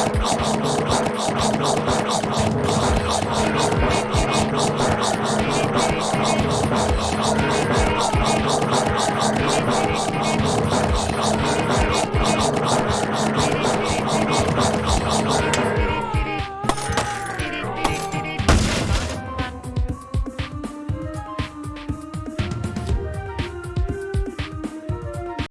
好了好好